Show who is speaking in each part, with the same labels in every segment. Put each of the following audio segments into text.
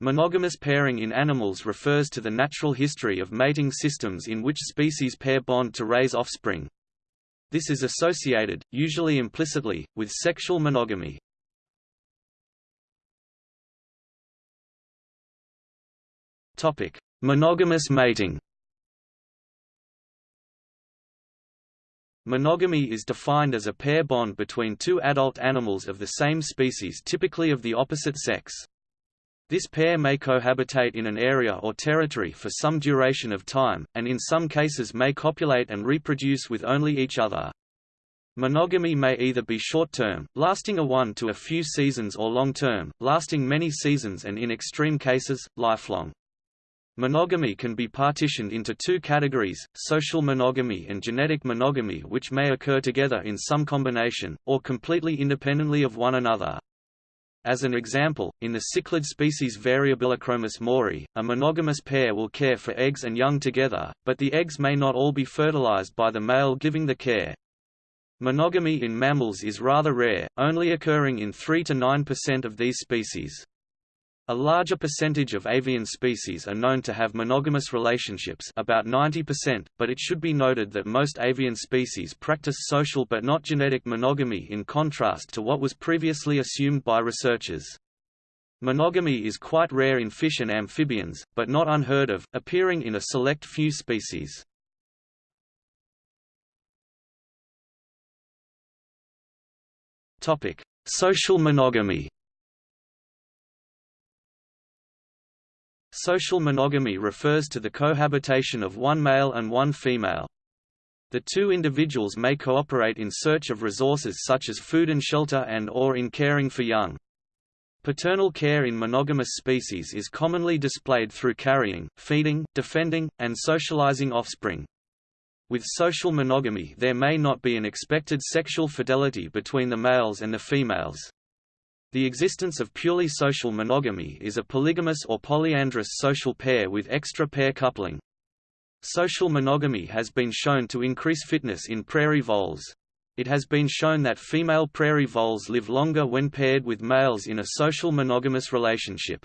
Speaker 1: Monogamous pairing in animals refers to the natural history of mating systems in which species pair bond to raise offspring. This is associated, usually implicitly, with sexual monogamy. Topic: Monogamous mating Monogamy is defined as a pair bond between two adult animals of the same species typically of the opposite sex. This pair may cohabitate in an area or territory for some duration of time, and in some cases may copulate and reproduce with only each other. Monogamy may either be short-term, lasting a one to a few seasons or long-term, lasting many seasons and in extreme cases, lifelong. Monogamy can be partitioned into two categories, social monogamy and genetic monogamy which may occur together in some combination, or completely independently of one another. As an example, in the cichlid species Variabilichromis moorii, a monogamous pair will care for eggs and young together, but the eggs may not all be fertilized by the male giving the care. Monogamy in mammals is rather rare, only occurring in 3 to 9% of these species. A larger percentage of avian species are known to have monogamous relationships about 90%, but it should be noted that most avian species practice social but not genetic monogamy in contrast to what was previously assumed by researchers. Monogamy is quite rare in fish and amphibians, but not unheard of, appearing in a select few species. Social monogamy Social monogamy refers to the cohabitation of one male and one female. The two individuals may cooperate in search of resources such as food and shelter and or in caring for young. Paternal care in monogamous species is commonly displayed through carrying, feeding, defending, and socializing offspring. With social monogamy there may not be an expected sexual fidelity between the males and the females. The existence of purely social monogamy is a polygamous or polyandrous social pair with extra pair coupling. Social monogamy has been shown to increase fitness in prairie voles. It has been shown that female prairie voles live longer when paired with males in a social monogamous relationship.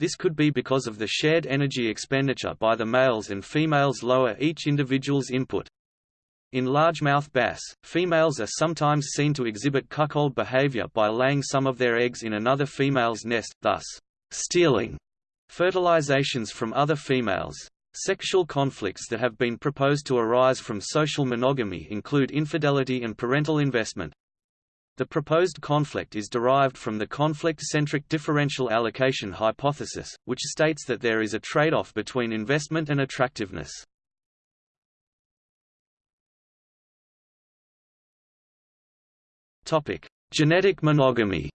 Speaker 1: This could be because of the shared energy expenditure by the males and females lower each individual's input. In largemouth bass, females are sometimes seen to exhibit cuckold behavior by laying some of their eggs in another female's nest, thus, stealing fertilizations from other females. Sexual conflicts that have been proposed to arise from social monogamy include infidelity and parental investment. The proposed conflict is derived from the conflict-centric differential allocation hypothesis, which states that there is a trade-off between investment and attractiveness. Topic: Genetic monogamy.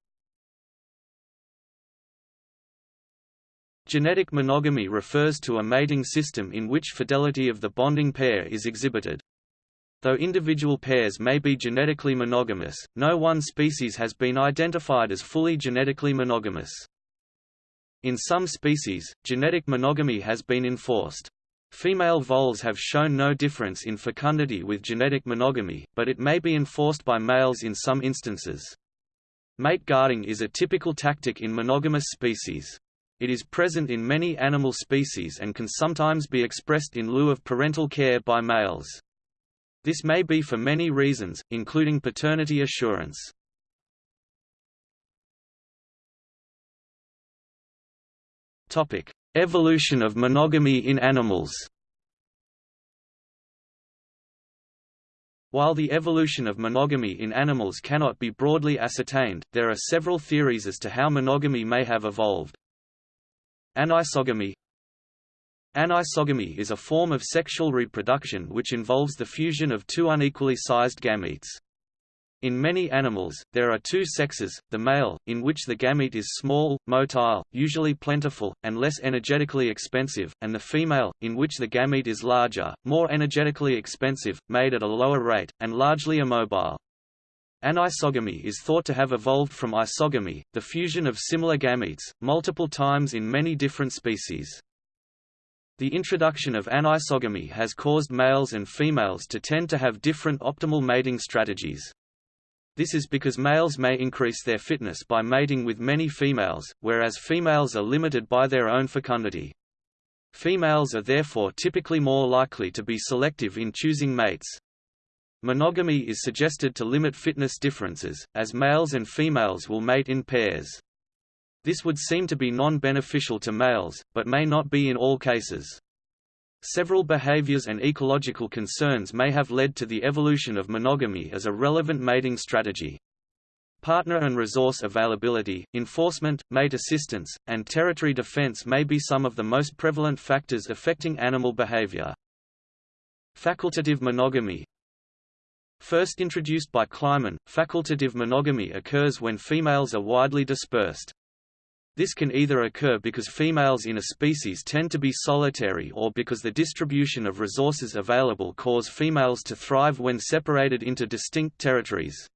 Speaker 1: Genetic monogamy refers to a mating system in which fidelity of the bonding pair is exhibited. Though individual pairs may be genetically monogamous, no one species has been identified as fully genetically monogamous. In some species, genetic monogamy has been enforced. Female voles have shown no difference in fecundity with genetic monogamy, but it may be enforced by males in some instances. Mate guarding is a typical tactic in monogamous species. It is present in many animal species and can sometimes be expressed in lieu of parental care by males. This may be for many reasons, including paternity assurance. Evolution of monogamy in animals While the evolution of monogamy in animals cannot be broadly ascertained, there are several theories as to how monogamy may have evolved. Anisogamy Anisogamy is a form of sexual reproduction which involves the fusion of two unequally sized gametes. In many animals, there are two sexes, the male, in which the gamete is small, motile, usually plentiful, and less energetically expensive, and the female, in which the gamete is larger, more energetically expensive, made at a lower rate, and largely immobile. Anisogamy is thought to have evolved from isogamy, the fusion of similar gametes, multiple times in many different species. The introduction of anisogamy has caused males and females to tend to have different optimal mating strategies. This is because males may increase their fitness by mating with many females, whereas females are limited by their own fecundity. Females are therefore typically more likely to be selective in choosing mates. Monogamy is suggested to limit fitness differences, as males and females will mate in pairs. This would seem to be non-beneficial to males, but may not be in all cases. Several behaviors and ecological concerns may have led to the evolution of monogamy as a relevant mating strategy. Partner and resource availability, enforcement, mate assistance, and territory defense may be some of the most prevalent factors affecting animal behavior. Facultative monogamy First introduced by Kleiman, facultative monogamy occurs when females are widely dispersed. This can either occur because females in a species tend to be solitary or because the distribution of resources available cause females to thrive when separated into distinct territories.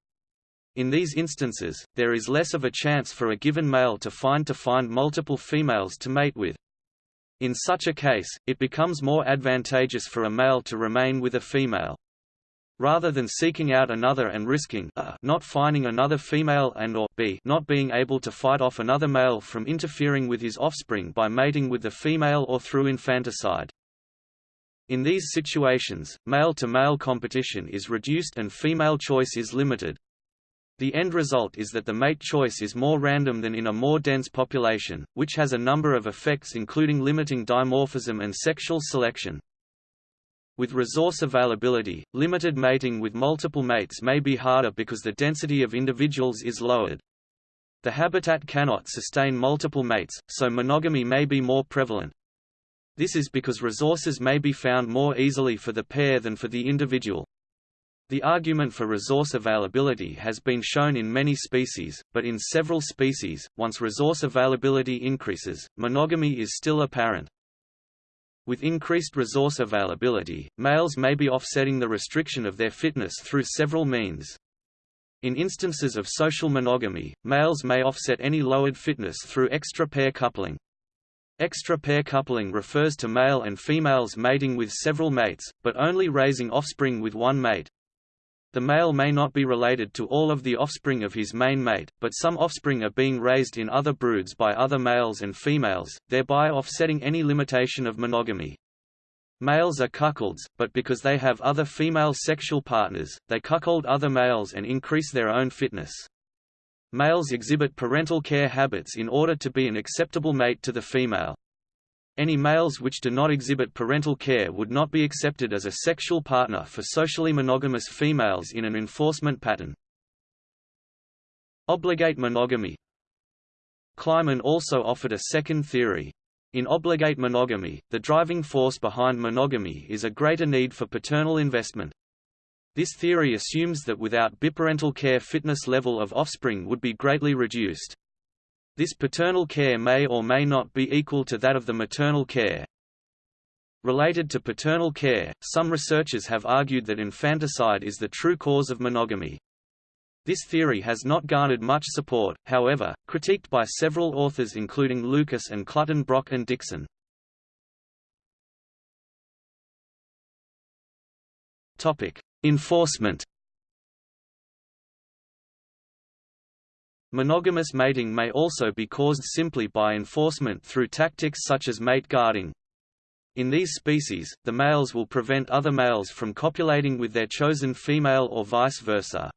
Speaker 1: In these instances, there is less of a chance for a given male to find to find multiple females to mate with. In such a case, it becomes more advantageous for a male to remain with a female. Rather than seeking out another and risking a, not finding another female and or b, not being able to fight off another male from interfering with his offspring by mating with the female or through infanticide. In these situations, male-to-male -male competition is reduced and female choice is limited. The end result is that the mate choice is more random than in a more dense population, which has a number of effects including limiting dimorphism and sexual selection. With resource availability, limited mating with multiple mates may be harder because the density of individuals is lowered. The habitat cannot sustain multiple mates, so monogamy may be more prevalent. This is because resources may be found more easily for the pair than for the individual. The argument for resource availability has been shown in many species, but in several species, once resource availability increases, monogamy is still apparent. With increased resource availability, males may be offsetting the restriction of their fitness through several means. In instances of social monogamy, males may offset any lowered fitness through extra pair coupling. Extra pair coupling refers to male and females mating with several mates, but only raising offspring with one mate. The male may not be related to all of the offspring of his main mate, but some offspring are being raised in other broods by other males and females, thereby offsetting any limitation of monogamy. Males are cuckolds, but because they have other female sexual partners, they cuckold other males and increase their own fitness. Males exhibit parental care habits in order to be an acceptable mate to the female. Any males which do not exhibit parental care would not be accepted as a sexual partner for socially monogamous females in an enforcement pattern. Obligate monogamy Kleiman also offered a second theory. In obligate monogamy, the driving force behind monogamy is a greater need for paternal investment. This theory assumes that without biparental care fitness level of offspring would be greatly reduced. This paternal care may or may not be equal to that of the maternal care. Related to paternal care, some researchers have argued that infanticide is the true cause of monogamy. This theory has not garnered much support, however, critiqued by several authors including Lukas and Clutton-Brock and Dixson. Enforcement Monogamous mating may also be caused simply by enforcement through tactics such as mate guarding. In these species, the males will prevent other males from copulating with their chosen female or vice versa.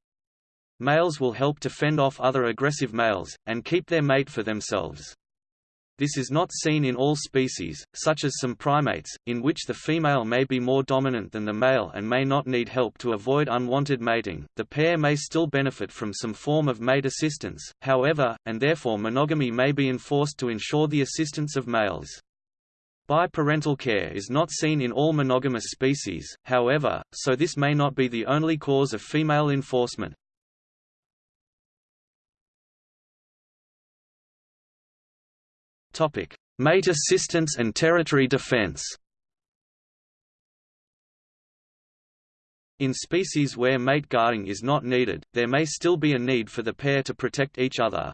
Speaker 1: Males will help to fend off other aggressive males, and keep their mate for themselves. This is not seen in all species, such as some primates, in which the female may be more dominant than the male and may not need help to avoid unwanted mating. The pair may still benefit from some form of mate assistance, however, and therefore monogamy may be enforced to ensure the assistance of males. Biparental care is not seen in all monogamous species, however, so this may not be the only cause of female enforcement. Topic: Mate assistance and territory defense. In species where mate guarding is not needed, there may still be a need for the pair to protect each other.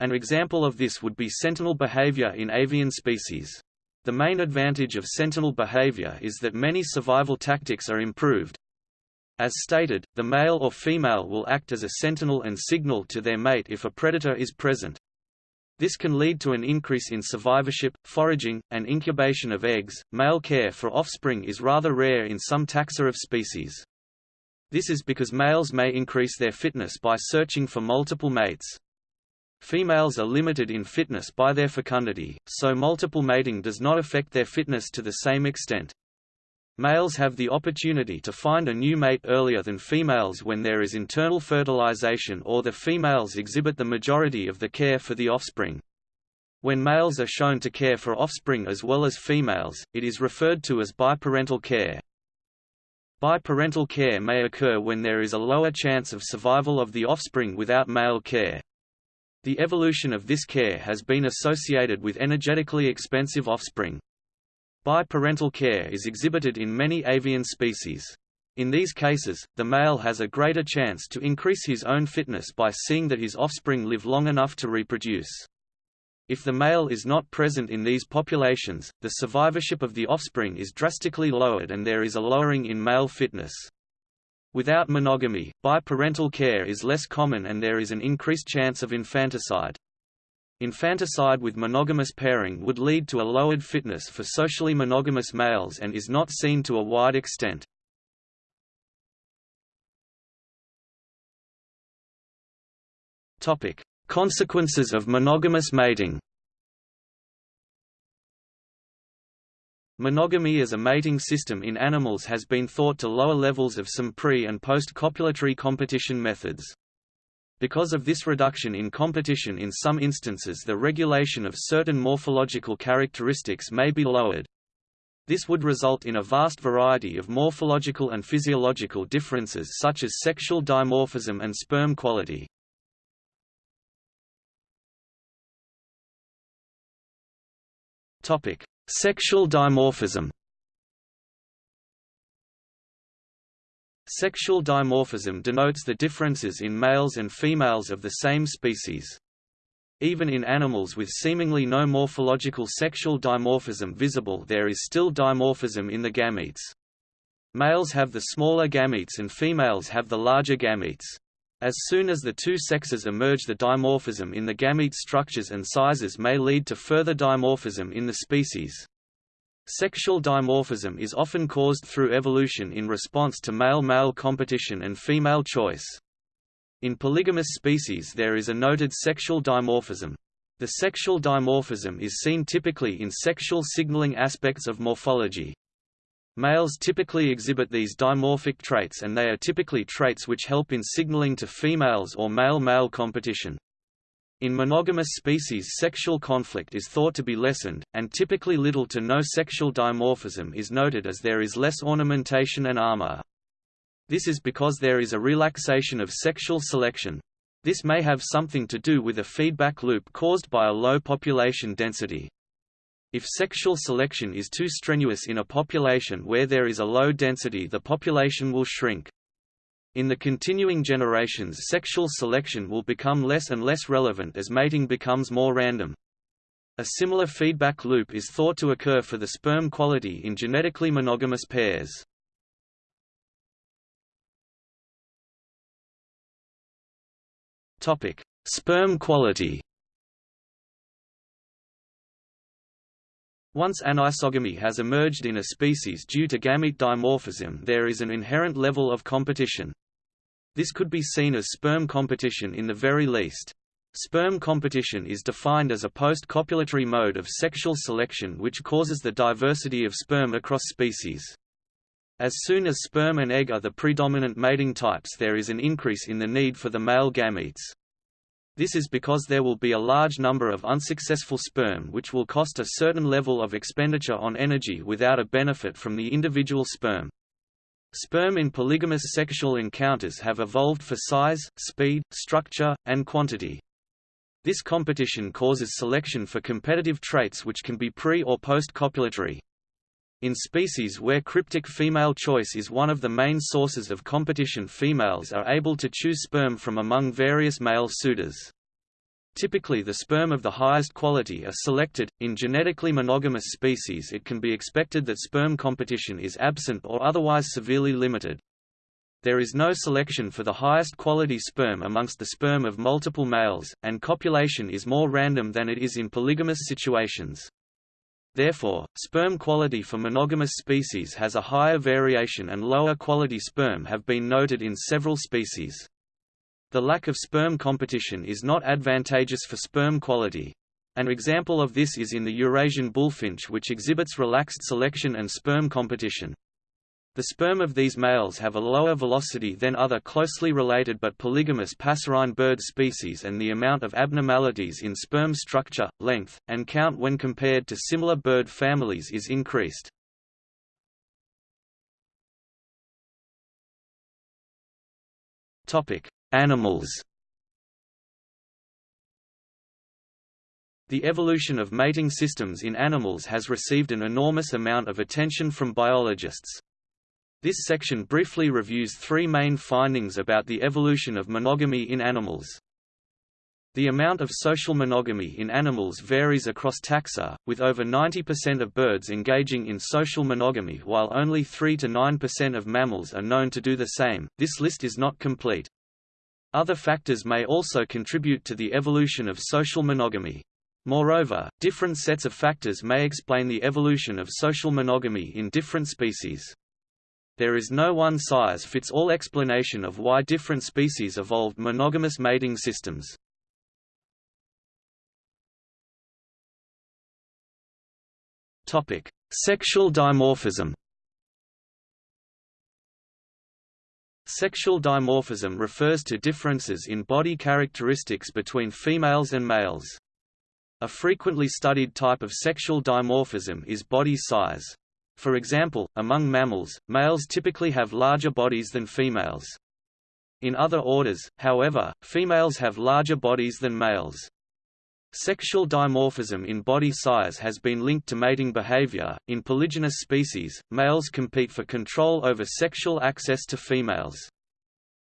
Speaker 1: An example of this would be sentinel behavior in avian species. The main advantage of sentinel behavior is that many survival tactics are improved. As stated, the male or female will act as a sentinel and signal to their mate if a predator is present. This can lead to an increase in survivorship, foraging, and incubation of eggs. Male care for offspring is rather rare in some taxa of species. This is because males may increase their fitness by searching for multiple mates. Females are limited in fitness by their fecundity, so multiple mating does not affect their fitness to the same extent. Males have the opportunity to find a new mate earlier than females when there is internal fertilization or the females exhibit the majority of the care for the offspring. When males are shown to care for offspring as well as females, it is referred to as biparental care. Biparental care may occur when there is a lower chance of survival of the offspring without male care. The evolution of this care has been associated with energetically expensive offspring. Biparental care is exhibited in many avian species. In these cases, the male has a greater chance to increase his own fitness by seeing that his offspring live long enough to reproduce. If the male is not present in these populations, the survivorship of the offspring is drastically lowered and there is a lowering in male fitness. Without monogamy, biparental care is less common and there is an increased chance of infanticide. Infanticide with monogamous pairing would lead to a lowered fitness for socially monogamous males and is not seen to a wide extent. Topic: Consequences of monogamous mating. Monogamy as a mating system in animals has been thought to lower levels of some pre- and post-copulatory competition methods. Because of this reduction in competition in some instances the regulation of certain morphological characteristics may be lowered. This would result in a vast variety of morphological and physiological differences such as sexual dimorphism and sperm quality. Sexual dimorphism Sexual dimorphism denotes the differences in males and females of the same species. Even in animals with seemingly no morphological sexual dimorphism visible there is still dimorphism in the gametes. Males have the smaller gametes and females have the larger gametes. As soon as the two sexes emerge the dimorphism in the gamete structures and sizes may lead to further dimorphism in the species. Sexual dimorphism is often caused through evolution in response to male-male competition and female choice. In polygamous species there is a noted sexual dimorphism. The sexual dimorphism is seen typically in sexual signaling aspects of morphology. Males typically exhibit these dimorphic traits and they are typically traits which help in signaling to females or male-male competition. In monogamous species sexual conflict is thought to be lessened, and typically little to no sexual dimorphism is noted as there is less ornamentation and armor. This is because there is a relaxation of sexual selection. This may have something to do with a feedback loop caused by a low population density. If sexual selection is too strenuous in a population where there is a low density the population will shrink. In the continuing generations sexual selection will become less and less relevant as mating becomes more random. A similar feedback loop is thought to occur for the sperm quality in genetically monogamous pairs. Topic: Sperm quality. Once anisogamy has emerged in a species due to gamete dimorphism there is an inherent level of competition. This could be seen as sperm competition in the very least. Sperm competition is defined as a post-copulatory mode of sexual selection which causes the diversity of sperm across species. As soon as sperm and egg are the predominant mating types there is an increase in the need for the male gametes. This is because there will be a large number of unsuccessful sperm which will cost a certain level of expenditure on energy without a benefit from the individual sperm. Sperm in polygamous sexual encounters have evolved for size, speed, structure, and quantity. This competition causes selection for competitive traits which can be pre- or post-copulatory. In species where cryptic female choice is one of the main sources of competition females are able to choose sperm from among various male suitors. Typically the sperm of the highest quality are selected. In genetically monogamous species it can be expected that sperm competition is absent or otherwise severely limited. There is no selection for the highest quality sperm amongst the sperm of multiple males, and copulation is more random than it is in polygamous situations. Therefore, sperm quality for monogamous species has a higher variation and lower quality sperm have been noted in several species. The lack of sperm competition is not advantageous for sperm quality. An example of this is in the Eurasian bullfinch which exhibits relaxed selection and sperm competition. The sperm of these males have a lower velocity than other closely related but polygamous passerine bird species and the amount of abnormalities in sperm structure, length, and count when compared to similar bird families is increased. Animals The evolution of mating systems in animals has received an enormous amount of attention from biologists. This section briefly reviews three main findings about the evolution of monogamy in animals. The amount of social monogamy in animals varies across taxa, with over 90% of birds engaging in social monogamy while only 3 to 9% of mammals are known to do the same. This list is not complete. Other factors may also contribute to the evolution of social monogamy. Moreover, different sets of factors may explain the evolution of social monogamy in different species. There is no one-size-fits-all explanation of why different species evolved monogamous mating systems. Sexual dimorphism. Sexual dimorphism refers to differences in body characteristics between females and males. A frequently studied type of sexual dimorphism is body size. For example, among mammals, males typically have larger bodies than females. In other orders, however, females have larger bodies than males. Sexual dimorphism in body size has been linked to mating behavior. In polygynous species, males compete for control over sexual access to females.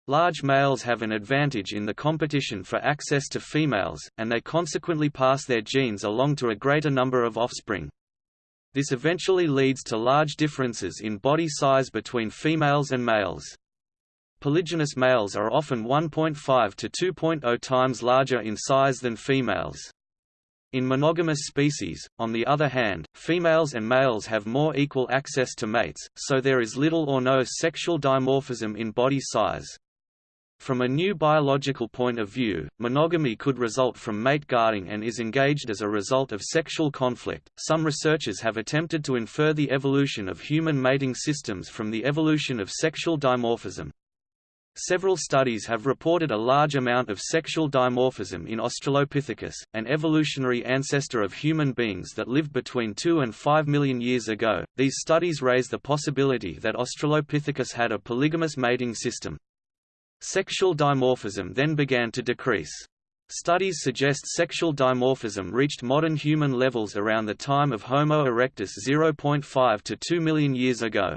Speaker 1: Large males have an advantage in the competition for access to females, and they consequently pass their genes along to a greater number of offspring. This eventually leads to large differences in body size between females and males. Polygynous males are often 1.5 to 2.0 times larger in size than females. In monogamous species, on the other hand, females and males have more equal access to mates, so there is little or no sexual dimorphism in body size. From a new biological point of view, monogamy could result from mate guarding and is engaged as a result of sexual conflict. Some researchers have attempted to infer the evolution of human mating systems from the evolution of sexual dimorphism. Several studies have reported a large amount of sexual dimorphism in Australopithecus, an evolutionary ancestor of human beings that lived between 2 and 5 million years ago. These studies raise the possibility that Australopithecus had a polygamous mating system. Sexual dimorphism then began to decrease. Studies suggest sexual dimorphism reached modern human levels around the time of Homo erectus 0.5 to 2 million years ago.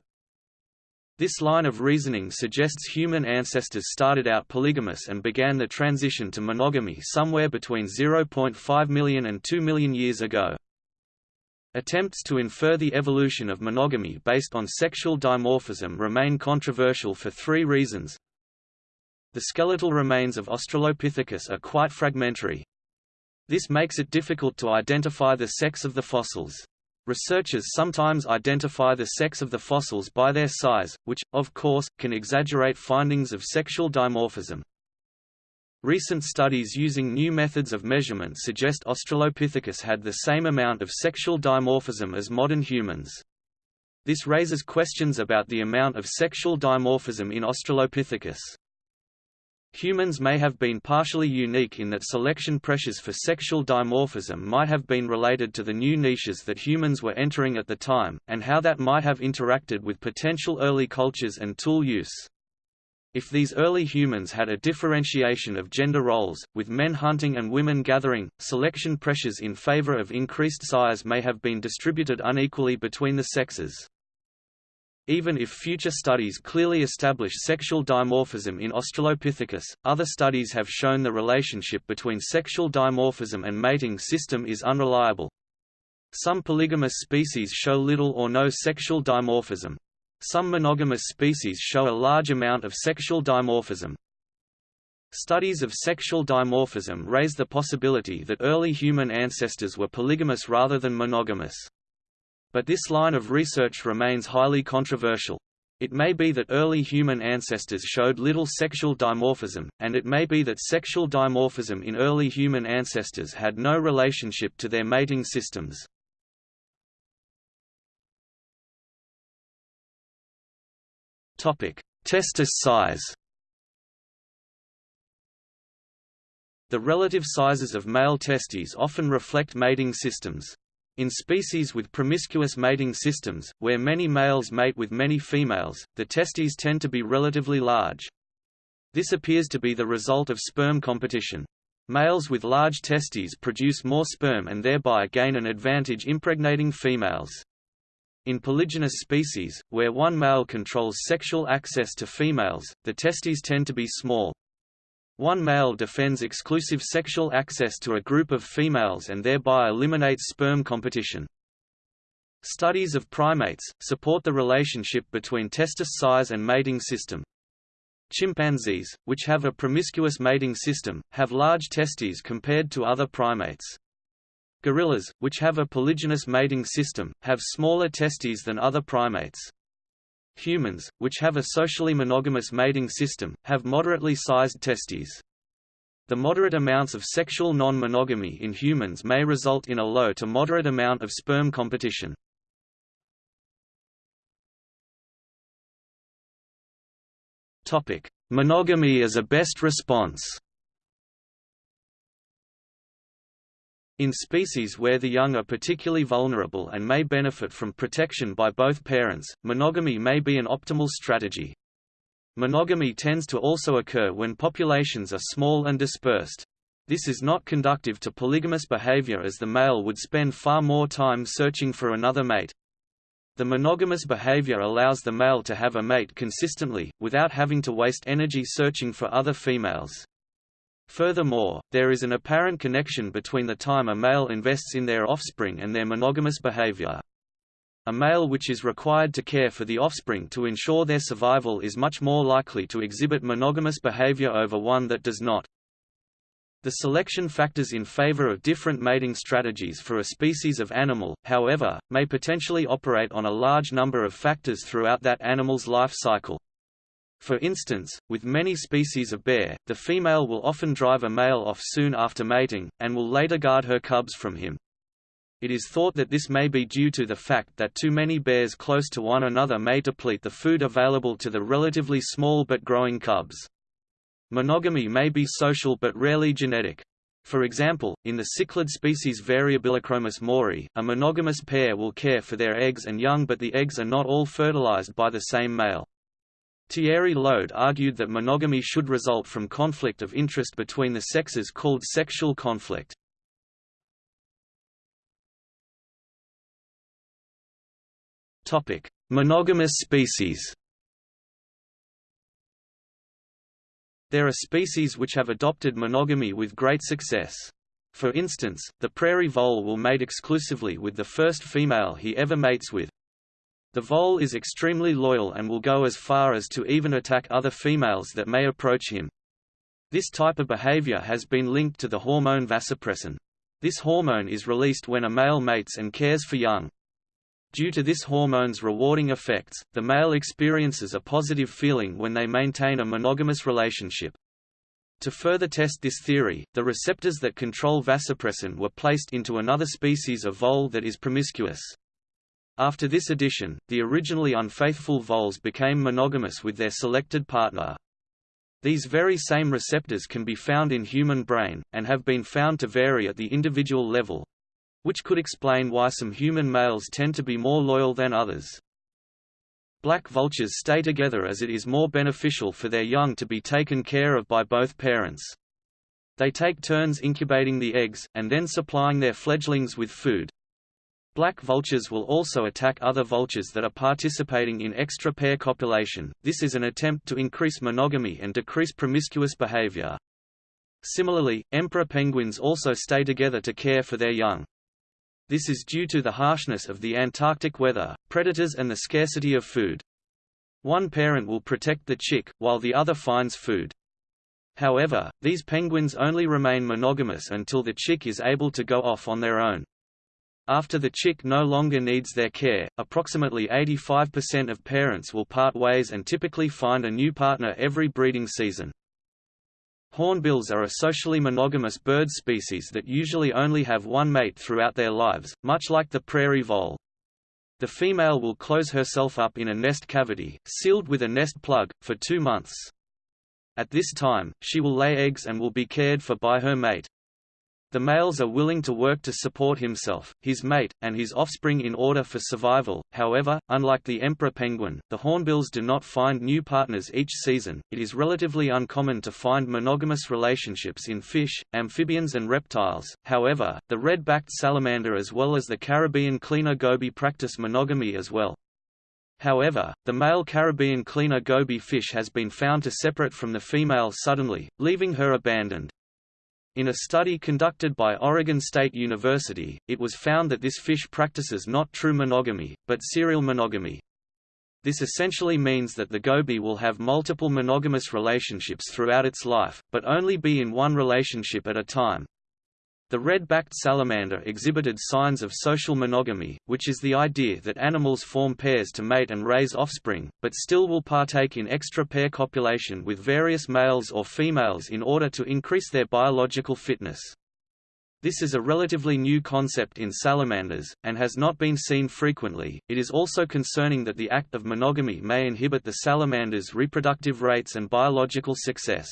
Speaker 1: This line of reasoning suggests human ancestors started out polygamous and began the transition to monogamy somewhere between 0.5 million and 2 million years ago. Attempts to infer the evolution of monogamy based on sexual dimorphism remain controversial for three reasons. The skeletal remains of Australopithecus are quite fragmentary. This makes it difficult to identify the sex of the fossils. Researchers sometimes identify the sex of the fossils by their size, which, of course, can exaggerate findings of sexual dimorphism. Recent studies using new methods of measurement suggest Australopithecus had the same amount of sexual dimorphism as modern humans. This raises questions about the amount of sexual dimorphism in Australopithecus. Humans may have been partially unique in that selection pressures for sexual dimorphism might have been related to the new niches that humans were entering at the time, and how that might have interacted with potential early cultures and tool use. If these early humans had a differentiation of gender roles, with men hunting and women gathering, selection pressures in favor of increased size may have been distributed unequally between the sexes. Even if future studies clearly establish sexual dimorphism in Australopithecus, other studies have shown the relationship between sexual dimorphism and mating system is unreliable. Some polygamous species show little or no sexual dimorphism. Some monogamous species show a large amount of sexual dimorphism. Studies of sexual dimorphism raise the possibility that early human ancestors were polygamous rather than monogamous. But this line of research remains highly controversial. It may be that early human ancestors showed little sexual dimorphism, and it may be that sexual dimorphism in early human ancestors had no relationship to their mating systems. Testis size The relative sizes of male testes often reflect mating systems. In species with promiscuous mating systems, where many males mate with many females, the testes tend to be relatively large. This appears to be the result of sperm competition. Males with large testes produce more sperm and thereby gain an advantage impregnating females. In polygynous species, where one male controls sexual access to females, the testes tend to be small. One male defends exclusive sexual access to a group of females and thereby eliminates sperm competition. Studies of primates, support the relationship between testis size and mating system. Chimpanzees, which have a promiscuous mating system, have large testes compared to other primates. Gorillas, which have a polygynous mating system, have smaller testes than other primates. Humans, which have a socially monogamous mating system, have moderately sized testes. The moderate amounts of sexual non-monogamy in humans may result in a low to moderate amount of sperm competition. Monogamy as a best response In species where the young are particularly vulnerable and may benefit from protection by both parents, monogamy may be an optimal strategy. Monogamy tends to also occur when populations are small and dispersed. This is not conductive to polygamous behavior as the male would spend far more time searching for another mate. The monogamous behavior allows the male to have a mate consistently, without having to waste energy searching for other females. Furthermore, there is an apparent connection between the time a male invests in their offspring and their monogamous behavior. A male which is required to care for the offspring to ensure their survival is much more likely to exhibit monogamous behavior over one that does not. The selection factors in favor of different mating strategies for a species of animal, however, may potentially operate on a large number of factors throughout that animal's life cycle. For instance, with many species of bear, the female will often drive a male off soon after mating, and will later guard her cubs from him. It is thought that this may be due to the fact that too many bears close to one another may deplete the food available to the relatively small but growing cubs. Monogamy may be social but rarely genetic. For example, in the cichlid species Variabilichromis moorii, a monogamous pair will care for their eggs and young but the eggs are not all fertilized by the same male. Thierry Lode argued that monogamy should result from conflict of interest between the sexes called sexual conflict. Monogamous species There are species which have adopted monogamy with great success. For instance, the prairie vole will mate exclusively with the first female he ever mates with, the vole is extremely loyal and will go as far as to even attack other females that may approach him. This type of behavior has been linked to the hormone vasopressin. This hormone is released when a male mates and cares for young. Due to this hormone's rewarding effects, the male experiences a positive feeling when they maintain a monogamous relationship. To further test this theory, the receptors that control vasopressin were placed into another species of vole that is promiscuous. After this addition, the originally unfaithful voles became monogamous with their selected partner. These very same receptors can be found in human brain, and have been found to vary at the individual level which could explain why some human males tend to be more loyal than others. Black vultures stay together as it is more beneficial for their young to be taken care of by both parents. They take turns incubating the eggs, and then supplying their fledglings with food. Black vultures will also attack other vultures that are participating in extra pair copulation, this is an attempt to increase monogamy and decrease promiscuous behavior. Similarly, emperor penguins also stay together to care for their young. This is due to the harshness of the Antarctic weather, predators and the scarcity of food. One parent will protect the chick, while the other finds food. However, these penguins only remain monogamous until the chick is able to go off on their own. After the chick no longer needs their care, approximately 85% of parents will part ways and typically find a new partner every breeding season. Hornbills are a socially monogamous bird species that usually only have one mate throughout their lives, much like the prairie vole. The female will close herself up in a nest cavity, sealed with a nest plug, for two months. At this time, she will lay eggs and will be cared for by her mate. The males are willing to work to support himself, his mate, and his offspring in order for survival. However, unlike the emperor penguin, the hornbills do not find new partners each season. It is relatively uncommon to find monogamous relationships in fish, amphibians, and reptiles. However, the red-backed salamander as well as the Caribbean cleaner goby practice monogamy as well. However, the male Caribbean cleaner goby fish has been found to separate from the female suddenly, leaving her abandoned. In a study conducted by Oregon State University, it was found that this fish practices not true monogamy, but serial monogamy. This essentially means that the goby will have multiple monogamous relationships throughout its life, but only be in one relationship at a time. The red-backed salamander exhibited signs of social monogamy, which is the idea that animals form pairs to mate and raise offspring, but still will partake in extra pair copulation with various males or females in order to increase their biological fitness. This is a relatively new concept in salamanders, and has not been seen frequently. It is also concerning that the act of monogamy may inhibit the salamander's reproductive rates and biological success.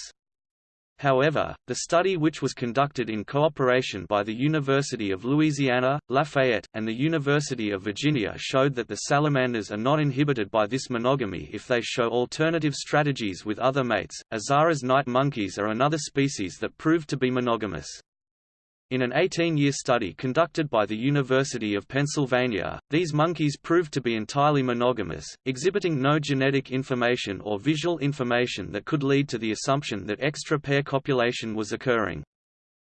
Speaker 1: However, the study which was conducted in cooperation by the University of Louisiana, Lafayette, and the University of Virginia showed that the salamanders are not inhibited by this monogamy if they show alternative strategies with other mates. Azara's night monkeys are another species that proved to be monogamous. In an 18-year study conducted by the University of Pennsylvania, these monkeys proved to be entirely monogamous, exhibiting no genetic information or visual information that could lead to the assumption that extra pair copulation was occurring.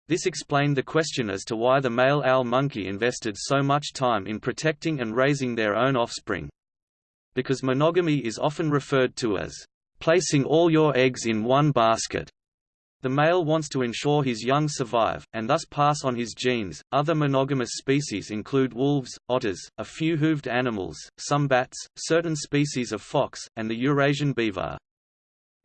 Speaker 1: This explained the question as to why the male owl monkey invested so much time in protecting and raising their own offspring. Because monogamy is often referred to as placing all your eggs in one basket. The male wants to ensure his young survive, and thus pass on his genes. Other monogamous species include wolves, otters, a few hooved animals, some bats, certain species of fox, and the Eurasian beaver.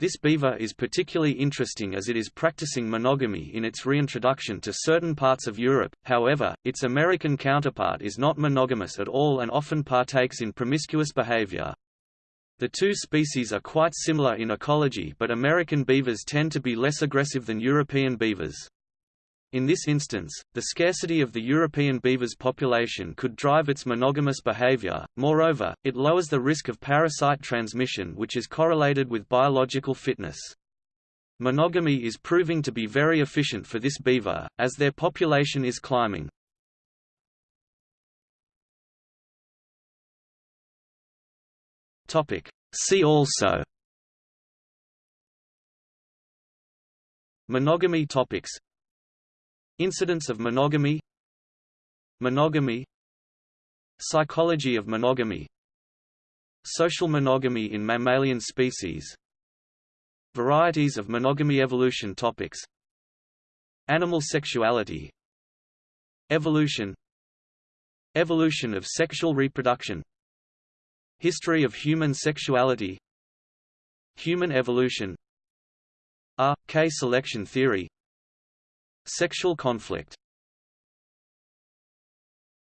Speaker 1: This beaver is particularly interesting as it is practicing monogamy in its reintroduction to certain parts of Europe, however, its American counterpart is not monogamous at all and often partakes in promiscuous behavior. The two species are quite similar in ecology but American beavers tend to be less aggressive than European beavers. In this instance, the scarcity of the European beaver's population could drive its monogamous behavior, moreover, it lowers the risk of parasite transmission which is correlated with biological fitness. Monogamy is proving to be very efficient for this beaver, as their population is climbing. Topic. See also Monogamy topics. Incidence of monogamy. Monogamy. Psychology of monogamy. Social monogamy in mammalian species. Varieties of monogamy Evolution topics. Animal sexuality. Evolution. Evolution of sexual reproduction History of human sexuality. Human evolution. R. K. Selection theory. Sexual conflict